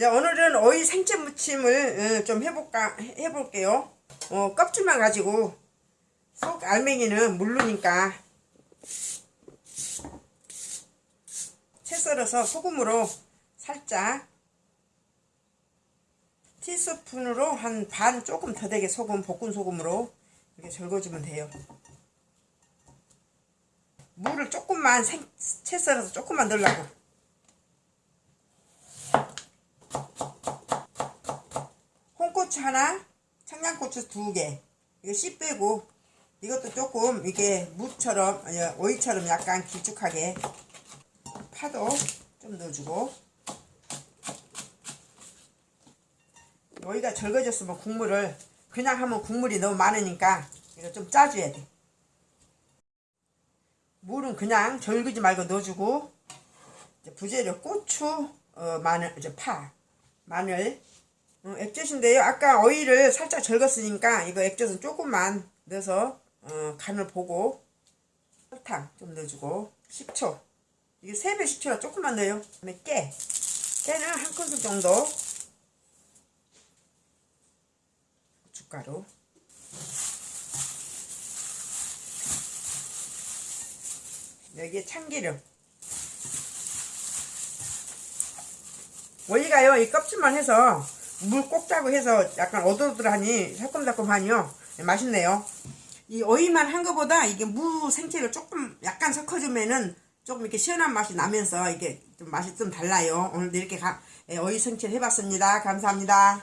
이제 오늘은 어이 생채 무침을 어, 좀 해볼까 해볼게요. 어, 껍질만 가지고 속 알맹이는 물르니까 채 썰어서 소금으로 살짝 티스푼으로 한 반 조금 더 되게 소금 볶은 소금으로 이렇게 절거주면 돼요. 물을 조금만 생, 채 썰어서 조금만 넣으려고 홍고추 하나 청양고추 두개. 이거 씨 빼고 이것도 조금 이게 무처럼 아니 오이처럼 약간 길쭉하게 파도 좀 넣어주고. 오이가 절거졌으면 국물을 그냥 하면 국물이 너무 많으니까 이거 좀 짜줘야 돼. 물은 그냥 절그지 말고 넣어주고 부재료 고추 어, 마늘 파 마늘 어, 액젓인데요. 아까 오이를 살짝 절겼으니까 이거 액젓은 조금만 넣어서 어, 간을 보고 설탕 좀 넣어주고 식초. 이게 세배 식초라 조금만 넣어요. 그다음에 깨. 깨는 한 큰술 정도 고춧가루. 여기에 참기름. 원리가요 이 껍질만 해서 물 꼭 짜고 해서 약간 오돌오돌하니 새콤달콤하니요. 맛있네요. 이 오이만 한 거보다 이게 무 생채를 조금 약간 섞어주면은 조금 이렇게 시원한 맛이 나면서 이게 좀 맛이 좀 달라요. 오늘도 이렇게 가, 예, 오이 생채 해봤습니다. 감사합니다